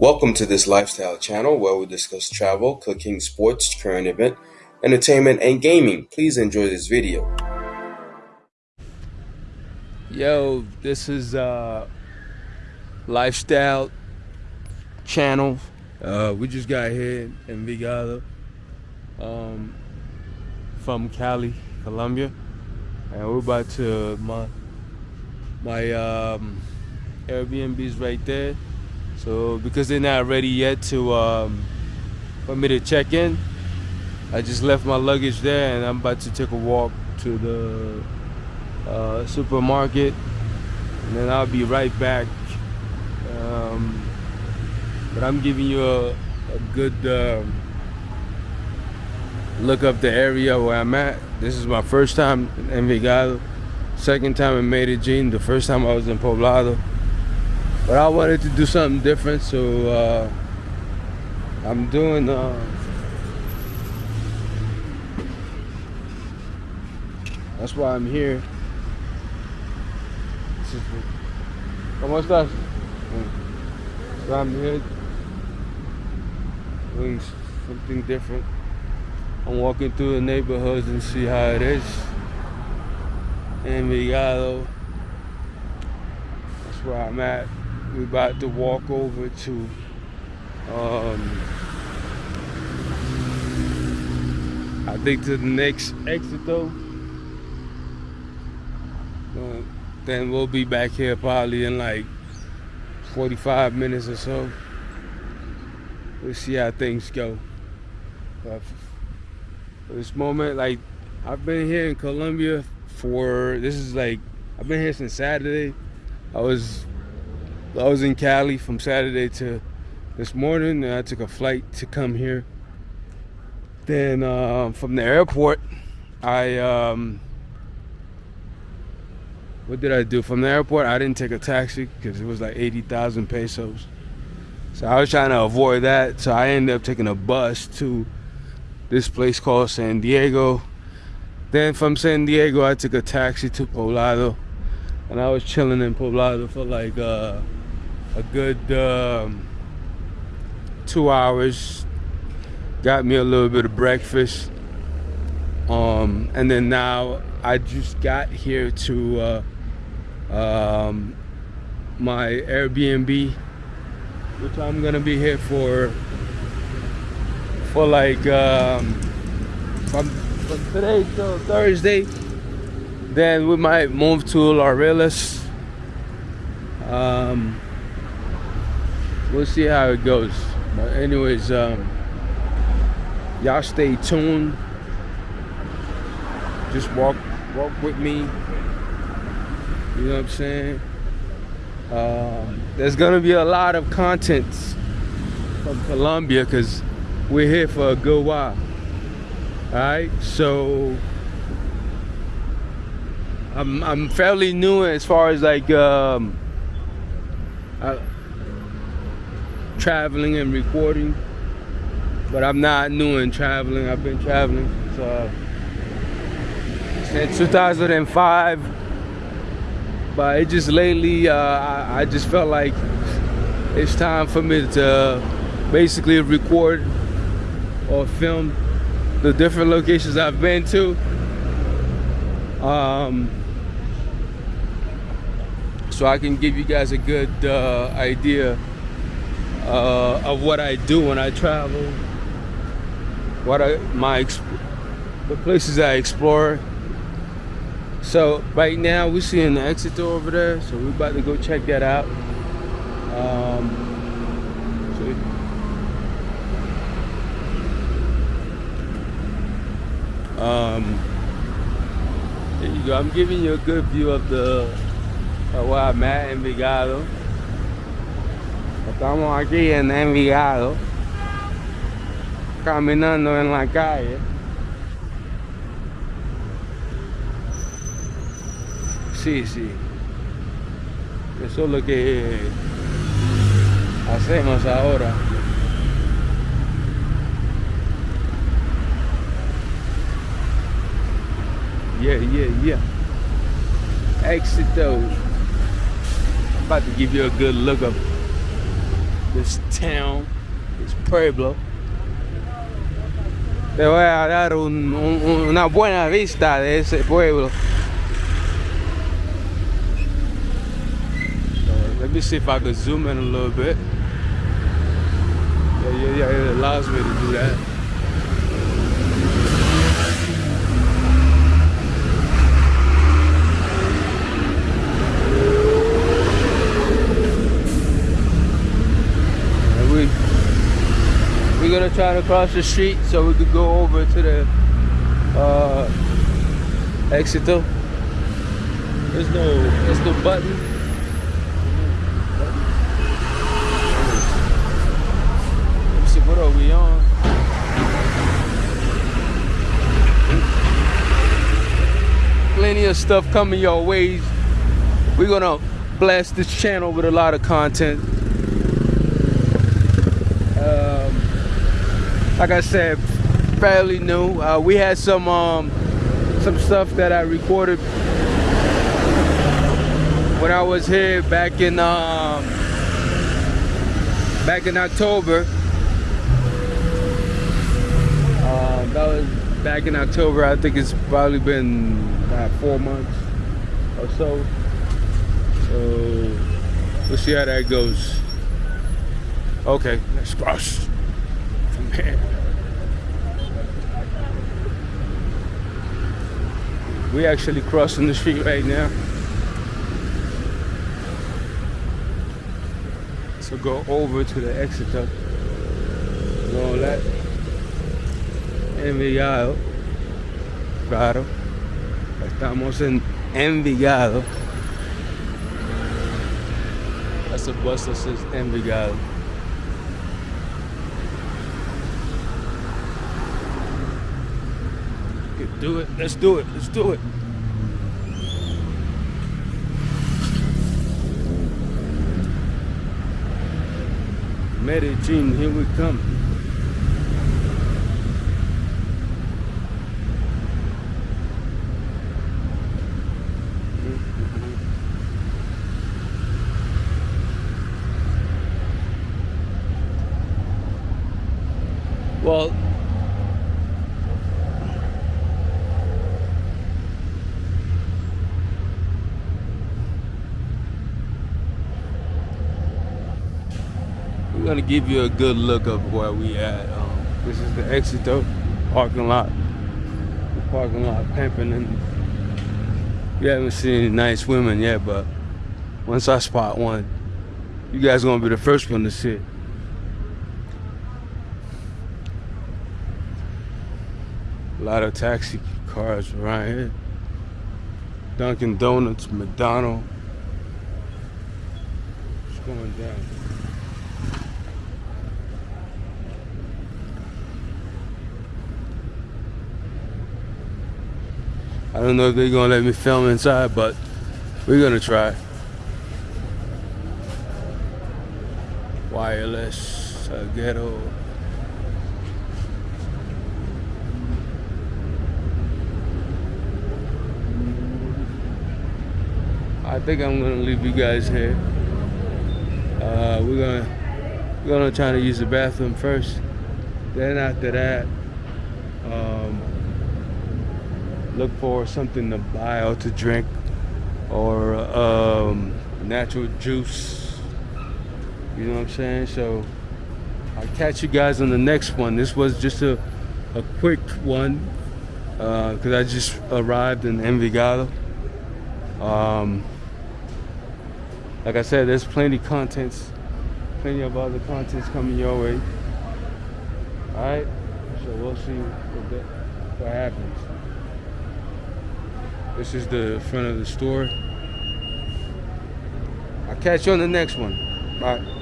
Welcome to this lifestyle channel where we discuss travel, cooking, sports, current event, entertainment, and gaming. Please enjoy this video. Yo, this is uh lifestyle channel. Uh we just got here in Vigado um from Cali, Colombia. And we're about to my my um Airbnb's right there. So because they're not ready yet to um for me to check in, I just left my luggage there and I'm about to take a walk to the uh, supermarket. And then I'll be right back. Um, but I'm giving you a, a good um, look up the area where I'm at. This is my first time in Envigado. Second time in Medellin. The first time I was in Poblado but I wanted to do something different so uh, I'm doing uh, that's why I'm here ¿Cómo estás? So I'm here doing something different. I'm walking through the neighborhoods and see how it is. Envigado. That's where I'm at. We're about to walk over to um, I think to the next exit though. Uh, then we'll be back here probably in like 45 minutes or so. We'll see how things go. But for this moment, like I've been here in Colombia for this is like I've been here since Saturday. I was I was in Cali from Saturday to this morning I took a flight to come here. Then uh, from the airport, I um, what did I do? From the airport, I didn't take a taxi because it was like 80,000 pesos. So I was trying to avoid that. So I ended up taking a bus to this place called San Diego. Then from San Diego, I took a taxi to Poblado. And I was chilling in Poblado for like uh, a good um, two hours. Got me a little bit of breakfast. Um, and then now I just got here to uh, um, my Airbnb, which I'm gonna be here for for like um, from, from today till Thursday. Then we might move to Laureles. Um, we'll see how it goes. But anyways, um, y'all stay tuned. Just walk walk with me you know what I'm saying? Um, there's gonna be a lot of content from Colombia because we're here for a good while. Alright, so I'm I'm fairly new as far as like um, uh, traveling and recording, but I'm not new in traveling. I've been traveling since, uh, since 2005 but it just lately uh, I, I, just felt like it's time for me to basically record or film the different locations I've been to um, so I can give you guys a good uh, idea uh, of what I do when I travel what I my the places I explore. So right now we're seeing the exit door over there so we're about to go check that out. Um, um, there you go. I'm giving you a good view of the of where I'm at Envigado estamos aquí en Envigado caminando en la calle Sí, sí. Eso es lo que hacemos ahora. Yeah, yeah, yeah. Exit those. About to give you a good look of this town, this pueblo. Te voy a dar un, un, una buena vista de ese pueblo. let me see if I can zoom in a little bit. Yeah, yeah, yeah, it allows me to do that. We're gonna cross the street so we could go over to the uh, Exito. There's no, there's no button. Let's see, what are we on? Plenty of stuff coming your ways. We're gonna blast this channel with a lot of content. Like I said, fairly new. Uh, we had some um, some stuff that I recorded when I was here back in um, back in October. Uh, that was back in October. I think it's probably been about four months or so. So we'll see how that goes. Okay, let's cross here. We actually crossing the street right now. So go over to the Exito. And all that. Envigado. Claro. Estamos en Envigado. That's a bus that says Envigado. Do it. Let's do it. Let's do it. Medellin, here we come. Well, gonna give you a good look of where we at. Um, this is the Exito parking lot. The parking lot pimping and we haven't seen any nice women yet, but once I spot one, you guys gonna be the first one to see it. A lot of taxi cars around here. Dunkin' Donuts, McDonald's. What's going down? I don't know if they're gonna let me film inside, but we're gonna try. Wireless uh, ghetto. I think I'm gonna leave you guys here. Uh, we're gonna we're gonna try to use the bathroom first. Then after that, um, look for something to buy or to drink or um, natural juice. You know what I'm saying? So I'll catch you guys on the next one. This was just a, a quick one because uh, I just arrived in Envigado. Um, like I said, there's plenty contents, plenty of other contents coming your way. All right, so we'll see what, what happens. This is the front of the store. I'll catch you on the next one. Bye.